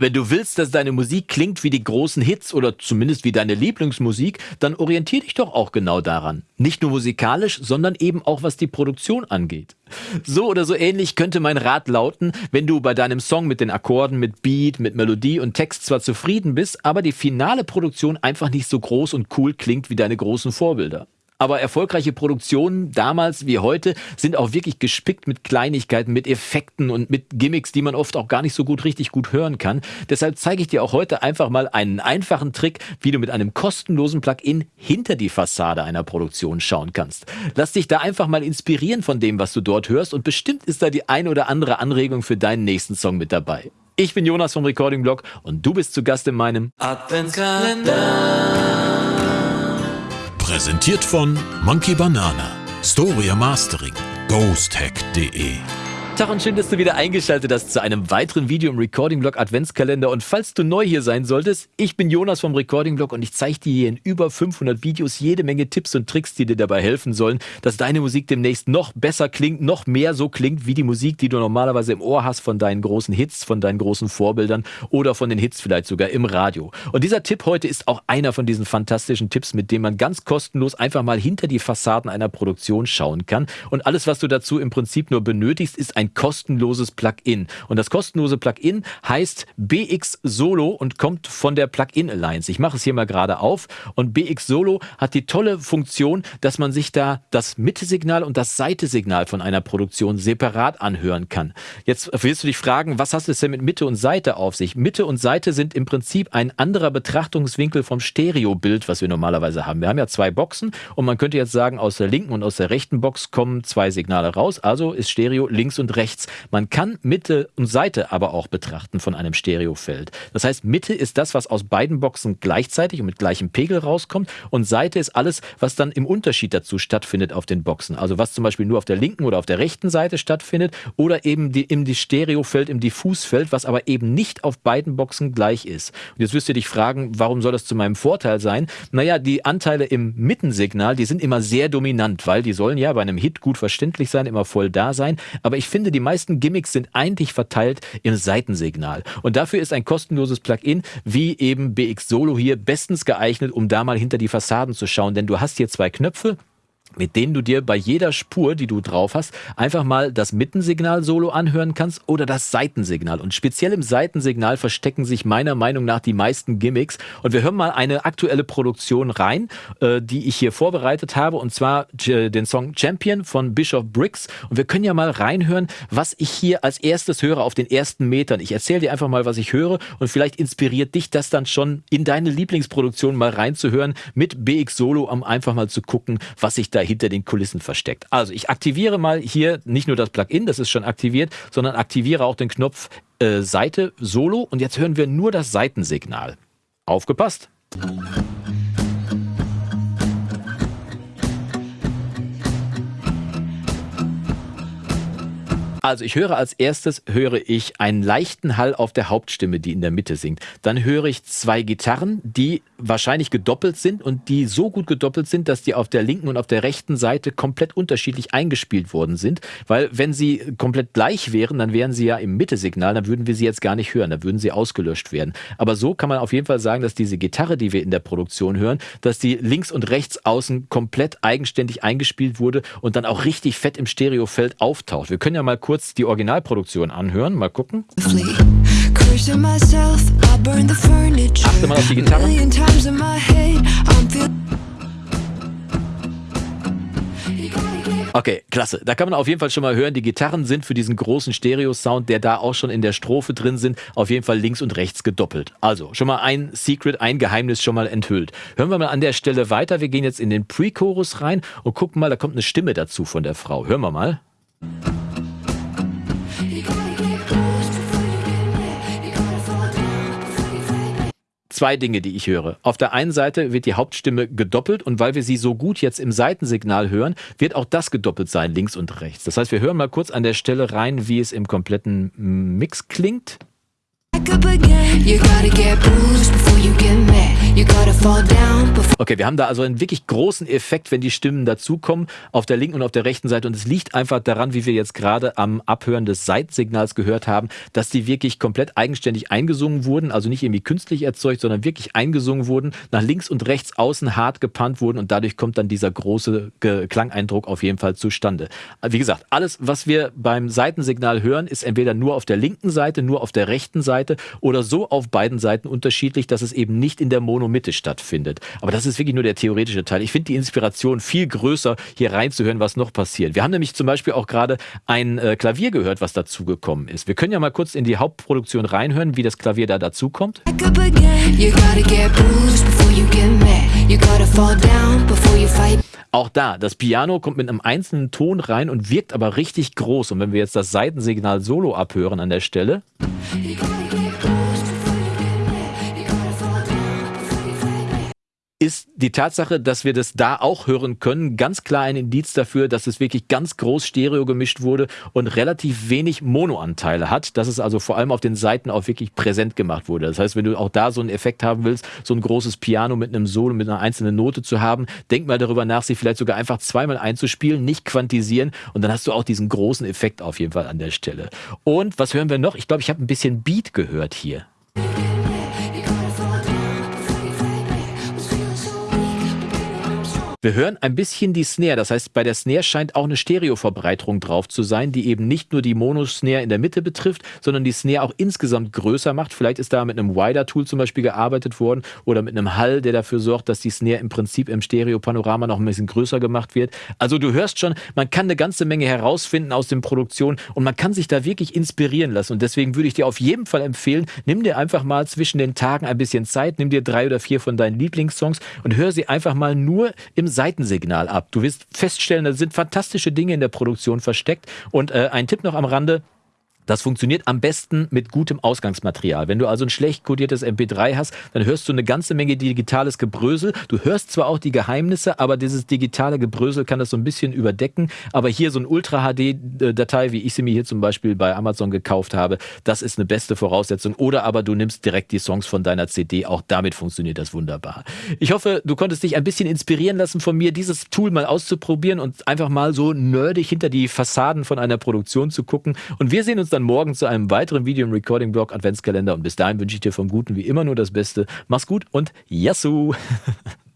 Wenn du willst, dass deine Musik klingt wie die großen Hits oder zumindest wie deine Lieblingsmusik, dann orientier dich doch auch genau daran. Nicht nur musikalisch, sondern eben auch was die Produktion angeht. So oder so ähnlich könnte mein Rat lauten, wenn du bei deinem Song mit den Akkorden, mit Beat, mit Melodie und Text zwar zufrieden bist, aber die finale Produktion einfach nicht so groß und cool klingt wie deine großen Vorbilder. Aber erfolgreiche Produktionen damals wie heute sind auch wirklich gespickt mit Kleinigkeiten, mit Effekten und mit Gimmicks, die man oft auch gar nicht so gut richtig gut hören kann. Deshalb zeige ich dir auch heute einfach mal einen einfachen Trick, wie du mit einem kostenlosen Plugin hinter die Fassade einer Produktion schauen kannst. Lass dich da einfach mal inspirieren von dem, was du dort hörst und bestimmt ist da die ein oder andere Anregung für deinen nächsten Song mit dabei. Ich bin Jonas vom Recording Blog und du bist zu Gast in meinem Adventskalender. Präsentiert von Monkey Banana, Storia Mastering, ghosthack.de Tag und schön, dass du wieder eingeschaltet hast zu einem weiteren Video im Recording Blog Adventskalender. Und falls du neu hier sein solltest, ich bin Jonas vom Recording Blog und ich zeige dir hier in über 500 Videos jede Menge Tipps und Tricks, die dir dabei helfen sollen, dass deine Musik demnächst noch besser klingt, noch mehr so klingt wie die Musik, die du normalerweise im Ohr hast von deinen großen Hits, von deinen großen Vorbildern oder von den Hits vielleicht sogar im Radio. Und dieser Tipp heute ist auch einer von diesen fantastischen Tipps, mit dem man ganz kostenlos einfach mal hinter die Fassaden einer Produktion schauen kann. Und alles, was du dazu im Prinzip nur benötigst, ist ein ein kostenloses Plugin. Und das kostenlose Plugin heißt BX Solo und kommt von der Plugin Alliance. Ich mache es hier mal gerade auf und BX Solo hat die tolle Funktion, dass man sich da das Mitte-Signal und das Seite-Signal von einer Produktion separat anhören kann. Jetzt wirst du dich fragen, was hast du denn mit Mitte und Seite auf sich? Mitte und Seite sind im Prinzip ein anderer Betrachtungswinkel vom Stereobild, was wir normalerweise haben. Wir haben ja zwei Boxen und man könnte jetzt sagen, aus der linken und aus der rechten Box kommen zwei Signale raus. Also ist Stereo links und rechts. Man kann Mitte und Seite aber auch betrachten von einem Stereofeld. Das heißt, Mitte ist das, was aus beiden Boxen gleichzeitig und mit gleichem Pegel rauskommt und Seite ist alles, was dann im Unterschied dazu stattfindet auf den Boxen. Also was zum Beispiel nur auf der linken oder auf der rechten Seite stattfindet oder eben die, im Stereofeld, im Diffusfeld, was aber eben nicht auf beiden Boxen gleich ist. Und jetzt wirst du dich fragen, warum soll das zu meinem Vorteil sein? Naja, die Anteile im Mittensignal, die sind immer sehr dominant, weil die sollen ja bei einem Hit gut verständlich sein, immer voll da sein. Aber ich finde, finde, die meisten Gimmicks sind eigentlich verteilt im Seitensignal. Und dafür ist ein kostenloses Plugin wie eben BX Solo hier bestens geeignet, um da mal hinter die Fassaden zu schauen. Denn du hast hier zwei Knöpfe, mit denen du dir bei jeder Spur, die du drauf hast, einfach mal das Mittensignal solo anhören kannst oder das Seitensignal. Und speziell im Seitensignal verstecken sich meiner Meinung nach die meisten Gimmicks. Und wir hören mal eine aktuelle Produktion rein, äh, die ich hier vorbereitet habe, und zwar äh, den Song Champion von Bishop Briggs. Und wir können ja mal reinhören, was ich hier als erstes höre auf den ersten Metern. Ich erzähle dir einfach mal, was ich höre und vielleicht inspiriert dich das dann schon in deine Lieblingsproduktion mal reinzuhören mit BX Solo, um einfach mal zu gucken, was sich da hinter den Kulissen versteckt. Also ich aktiviere mal hier nicht nur das Plugin, das ist schon aktiviert, sondern aktiviere auch den Knopf äh, Seite Solo und jetzt hören wir nur das Seitensignal. Aufgepasst! Also ich höre als erstes, höre ich einen leichten Hall auf der Hauptstimme, die in der Mitte singt. Dann höre ich zwei Gitarren, die wahrscheinlich gedoppelt sind und die so gut gedoppelt sind, dass die auf der linken und auf der rechten Seite komplett unterschiedlich eingespielt worden sind. Weil wenn sie komplett gleich wären, dann wären sie ja im Mitte-Signal, dann würden wir sie jetzt gar nicht hören, dann würden sie ausgelöscht werden. Aber so kann man auf jeden Fall sagen, dass diese Gitarre, die wir in der Produktion hören, dass die links und rechts außen komplett eigenständig eingespielt wurde und dann auch richtig fett im Stereofeld auftaucht. Wir können ja mal kurz die Originalproduktion anhören. Mal gucken. Achte mal auf die Gitarre. Okay, klasse. Da kann man auf jeden Fall schon mal hören, die Gitarren sind für diesen großen Stereo-Sound, der da auch schon in der Strophe drin sind, auf jeden Fall links und rechts gedoppelt. Also schon mal ein Secret, ein Geheimnis schon mal enthüllt. Hören wir mal an der Stelle weiter. Wir gehen jetzt in den Pre-Chorus rein und gucken mal, da kommt eine Stimme dazu von der Frau. Hören wir mal. Zwei Dinge, die ich höre. Auf der einen Seite wird die Hauptstimme gedoppelt und weil wir sie so gut jetzt im Seitensignal hören, wird auch das gedoppelt sein, links und rechts. Das heißt, wir hören mal kurz an der Stelle rein, wie es im kompletten Mix klingt. Okay, wir haben da also einen wirklich großen Effekt, wenn die Stimmen dazukommen, auf der linken und auf der rechten Seite. Und es liegt einfach daran, wie wir jetzt gerade am Abhören des Seitensignals gehört haben, dass die wirklich komplett eigenständig eingesungen wurden, also nicht irgendwie künstlich erzeugt, sondern wirklich eingesungen wurden, nach links und rechts außen hart gepannt wurden und dadurch kommt dann dieser große Klangeindruck auf jeden Fall zustande. Wie gesagt, alles, was wir beim Seitensignal hören, ist entweder nur auf der linken Seite, nur auf der rechten Seite oder so auf beiden Seiten unterschiedlich, dass es eben nicht in der Monomitte stattfindet. Aber das ist wirklich nur der theoretische Teil. Ich finde die Inspiration viel größer, hier reinzuhören, was noch passiert. Wir haben nämlich zum Beispiel auch gerade ein äh, Klavier gehört, was dazugekommen ist. Wir können ja mal kurz in die Hauptproduktion reinhören, wie das Klavier da dazukommt. up again. You gotta Auch da, das Piano kommt mit einem einzelnen Ton rein und wirkt aber richtig groß. Und wenn wir jetzt das Seitensignal solo abhören an der Stelle, ist die Tatsache, dass wir das da auch hören können, ganz klar ein Indiz dafür, dass es wirklich ganz groß Stereo gemischt wurde und relativ wenig Monoanteile hat, dass es also vor allem auf den Seiten auch wirklich präsent gemacht wurde. Das heißt, wenn du auch da so einen Effekt haben willst, so ein großes Piano mit einem Solo, mit einer einzelnen Note zu haben, denk mal darüber nach, sie vielleicht sogar einfach zweimal einzuspielen, nicht quantisieren und dann hast du auch diesen großen Effekt auf jeden Fall an der Stelle. Und was hören wir noch? Ich glaube, ich habe ein bisschen Beat gehört hier. Wir hören ein bisschen die Snare. Das heißt, bei der Snare scheint auch eine Stereoverbreiterung drauf zu sein, die eben nicht nur die Mono-Snare in der Mitte betrifft, sondern die Snare auch insgesamt größer macht. Vielleicht ist da mit einem Wider-Tool zum Beispiel gearbeitet worden oder mit einem Hall, der dafür sorgt, dass die Snare im Prinzip im Stereo-Panorama noch ein bisschen größer gemacht wird. Also du hörst schon, man kann eine ganze Menge herausfinden aus den Produktionen und man kann sich da wirklich inspirieren lassen. Und deswegen würde ich dir auf jeden Fall empfehlen, nimm dir einfach mal zwischen den Tagen ein bisschen Zeit, nimm dir drei oder vier von deinen Lieblingssongs und hör sie einfach mal nur im Seitensignal ab. Du wirst feststellen, da sind fantastische Dinge in der Produktion versteckt. Und äh, ein Tipp noch am Rande, das funktioniert am besten mit gutem Ausgangsmaterial. Wenn du also ein schlecht kodiertes MP3 hast, dann hörst du eine ganze Menge digitales Gebrösel. Du hörst zwar auch die Geheimnisse, aber dieses digitale Gebrösel kann das so ein bisschen überdecken. Aber hier so ein Ultra-HD-Datei, wie ich sie mir hier zum Beispiel bei Amazon gekauft habe, das ist eine beste Voraussetzung. Oder aber du nimmst direkt die Songs von deiner CD. Auch damit funktioniert das wunderbar. Ich hoffe, du konntest dich ein bisschen inspirieren lassen von mir, dieses Tool mal auszuprobieren und einfach mal so nerdig hinter die Fassaden von einer Produktion zu gucken. Und wir sehen uns dann morgen zu einem weiteren Video im Recording-Blog Adventskalender. Und bis dahin wünsche ich dir vom Guten wie immer nur das Beste. Mach's gut und Yassou!